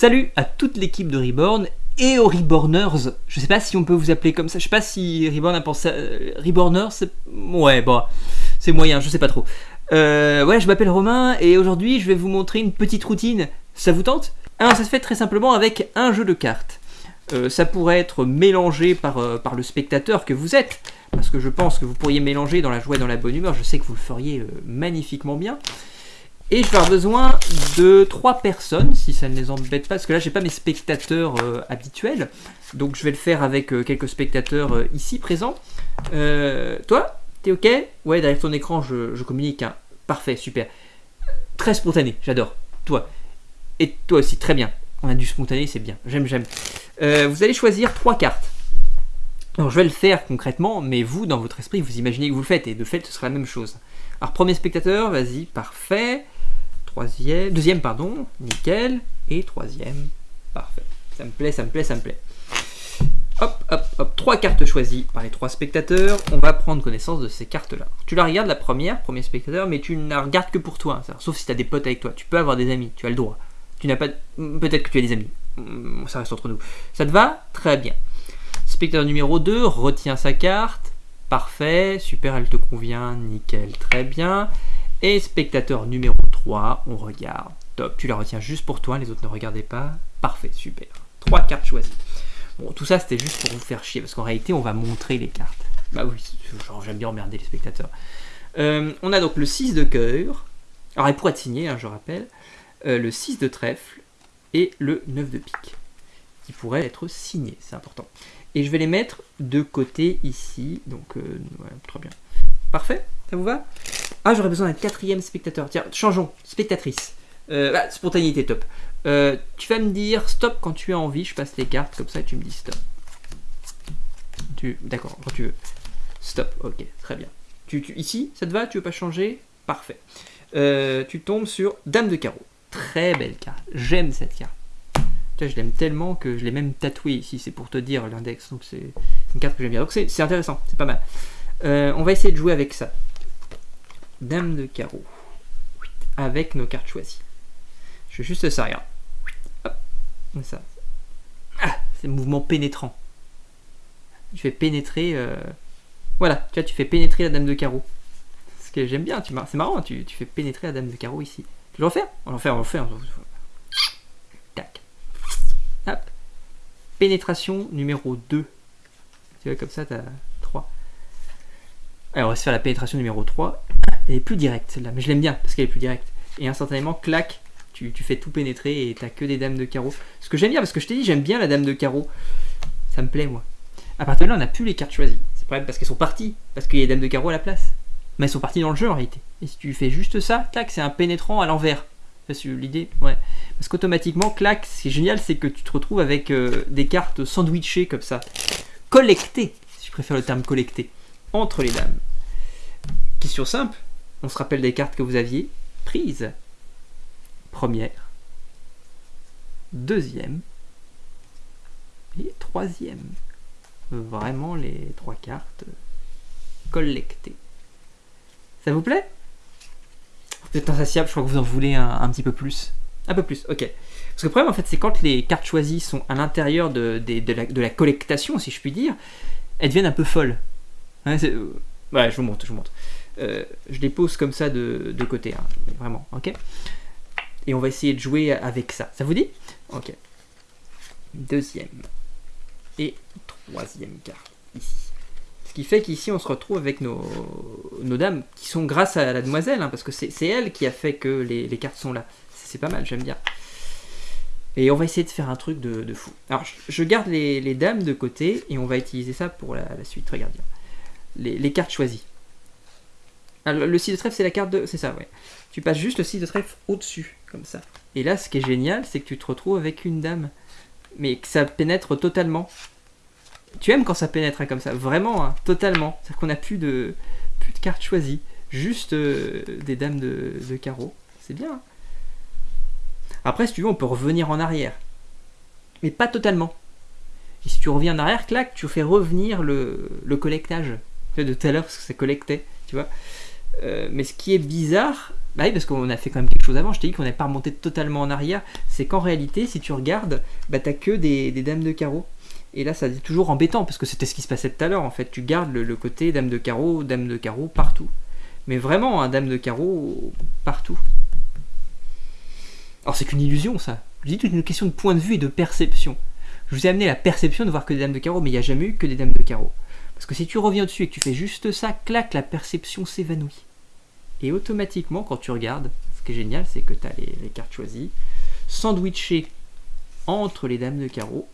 Salut à toute l'équipe de Reborn et aux Reborners. Je sais pas si on peut vous appeler comme ça. Je sais pas si Reborn a pensé. À... Reborners, c'est. Ouais, bon. C'est moyen, je sais pas trop. Euh, ouais, je m'appelle Romain et aujourd'hui je vais vous montrer une petite routine. Ça vous tente? Ça se fait très simplement avec un jeu de cartes. Euh, ça pourrait être mélangé par, euh, par le spectateur que vous êtes, parce que je pense que vous pourriez mélanger dans la joie et dans la bonne humeur. Je sais que vous le feriez magnifiquement bien. Et je vais avoir besoin de trois personnes, si ça ne les embête pas, parce que là, j'ai pas mes spectateurs euh, habituels. Donc, je vais le faire avec euh, quelques spectateurs euh, ici présents. toi, t'es OK? Ouais, derrière ton écran, je, communique. Hein. Parfait, super. Très spontané, j'adore. Toi. Et toi aussi, très bien. On a du spontané, c'est bien. J'aime, j'aime. vous allez choisir trois cartes. Alors, je vais le faire concrètement, mais vous, dans votre esprit, vous imaginez que vous le faites, et de fait, ce sera la même chose. Alors, premier spectateur, vas-y, parfait deuxième pardon, nickel, et troisième, parfait. Ça me plaît, ça me plaît, ça me plaît. Hop, hop, hop, trois cartes choisies par les trois spectateurs. On va prendre connaissance de ces cartes-là. Tu la regardes la première, premier spectateur, mais tu ne la regardes que pour toi. Sauf si tu as des potes avec toi. Tu peux avoir des amis, tu as le droit. Tu n'as pas. Peut-être que tu as des amis. Hmm, ça reste entre nous. Ça te va? Très bien. Spectateur numéro 2 retient sa carte. Parfait, super, elle te convient, nickel, très bien. Et spectateur numéro 3, on regarde. Top, tu la retiens juste pour toi, les autres ne regardaient pas. Parfait, super. Trois cartes choisies. Bon, tout ça c'était juste pour vous faire chier, parce qu'en réalité on va montrer les cartes. Bah oui, j'aime bien emmerder les spectateurs. Euh, on a donc le 6 de cœur. Alors il pourrait être signé, hein, je rappelle. Euh, le 6 de trèfle et le 9 de pique. Qui pourrait être signé, c'est important. Et je vais les mettre de côté ici. Donc, euh, très bien. Parfait Ça vous va? Ah, j'aurais besoin d'un quatrième spectateur. Tiens, changeons. Spectatrice. Euh, ah, spontanéité, top. Euh, tu vas me dire stop quand tu as envie. Je passe les cartes comme ça et tu me dis stop. Tu... D'accord, quand tu veux. Stop, ok, très bien. Tu, ici, ça te va? Tu veux pas changer? Parfait. Euh, tu tombes sur Dame de carreau. Très belle carte. J'aime cette carte. je l'aime tellement que je l'ai même tatoué ici. C'est pour te dire l'index. Donc c'est une carte que j'aime bien. Donc c'est intéressant, c'est pas mal. On va essayer de jouer avec ça. Dame de carreau. Avec nos cartes choisies. Je fais juste ça, regarde. Ça. Ah, c'est mouvement pénétrant. Tu fais pénétrer... Euh, voilà, tu vois, tu fais pénétrer la dame de carreau. Ce que j'aime bien, c'est marrant, tu, fais pénétrer la dame de carreau ici. Tu veux le refaire On va faire, on va faire. Tac. Hop. Pénétration numéro 2. Tu vois, comme ça, tu as 3. Alors, on va se faire la pénétration numéro 3. Elle est plus directe celle-là, mais je l'aime bien parce qu'elle est plus directe. Et instantanément, clac, tu, fais tout pénétrer et t'as que des dames de carreau. Ce que j'aime bien, parce que je t'ai dit, j'aime bien la dame de carreau. Ça me plaît, moi. À partir de là, on n'a plus les cartes choisies. C'est pas parce qu'elles sont parties, parce qu'il y a des dames de carreau à la place. Mais elles sont parties dans le jeu en réalité. Et si tu fais juste ça, clac, c'est un pénétrant à l'envers. C'est l'idée, ouais. Parce qu'automatiquement, clac, ce qui est génial, c'est que tu te retrouves avec euh, des cartes sandwichées comme ça. Collectées, si je préfère le terme collecté, entre les dames. Question simple, on se rappelle des cartes que vous aviez prises. Première, deuxième et troisième. Vraiment les trois cartes collectées. Ça vous plaît? Vous êtes insatiable, je crois que vous en voulez un, petit peu plus. Un peu plus, ok. Parce que le problème, en fait, c'est quand les cartes choisies sont à l'intérieur de, la, de, la, collectation, si je puis dire, elles deviennent un peu folles. Ouais, je vous montre, je vous montre. Euh, je les pose comme ça de, côté, hein, vraiment, ok? Et on va essayer de jouer avec ça. Ça vous dit? Ok. Deuxième. Et troisième carte, ici. Ce qui fait qu'ici, on se retrouve avec nos, dames, qui sont grâce à la demoiselle, hein, parce que c'est elle qui a fait que les, cartes sont là. C'est pas mal, j'aime bien. Et on va essayer de faire un truc de, fou. Alors, je, garde les, dames de côté, et on va utiliser ça pour la, suite. Regarde Les, cartes choisies. Ah, le 6 de trèfle, c'est la carte de... C'est ça, ouais. Tu passes juste le 6 de trèfle au-dessus, comme ça. Et là, ce qui est génial, c'est que tu te retrouves avec une dame. Mais que ça pénètre totalement. Tu aimes quand ça pénètre hein, comme ça, vraiment, hein, totalement. C'est-à-dire qu'on n'a plus de, plus de cartes choisies. Juste euh, des dames de, carreau. C'est bien. Hein. Après, si tu veux, on peut revenir en arrière. Mais pas totalement. Et si tu reviens en arrière, clac, tu fais revenir le collectage de tout à l'heure parce que ça collectait, tu vois. Euh, mais ce qui est bizarre, bah oui, parce qu'on a fait quand même quelque chose avant, je t'ai dit qu'on n'est pas remonté totalement en arrière, c'est qu'en réalité, si tu regardes, bah t'as que des, dames de carreau. Et là, ça est toujours embêtant, parce que c'était ce qui se passait tout à l'heure, en fait. Tu gardes le, côté dame de carreau, dame de carreau partout. Mais vraiment, un dame de carreau partout. Alors c'est qu'une illusion, ça. Je dis toute une question de point de vue et de perception. Je vous ai amené la perception de voir que des dames de carreau, mais il n'y a jamais eu que des dames de carreau. Parce que si tu reviens dessus et que tu fais juste ça, clac, la perception s'évanouit. Et automatiquement, quand tu regardes, ce qui est génial, c'est que tu as les, cartes choisies, sandwichées entre les dames de carreau.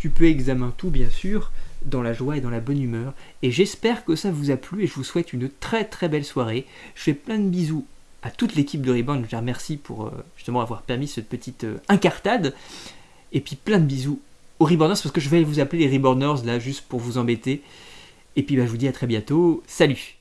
Tu peux examiner tout, bien sûr, dans la joie et dans la bonne humeur. Et j'espère que ça vous a plu et je vous souhaite une très très belle soirée. Je fais plein de bisous à toute l'équipe de Rebound. Je les remercie pour euh, justement avoir permis cette petite euh, incartade. Et puis plein de bisous aux Reborners parce que je vais vous appeler les Reborners là juste pour vous embêter. Et puis bah, je vous dis à très bientôt. Salut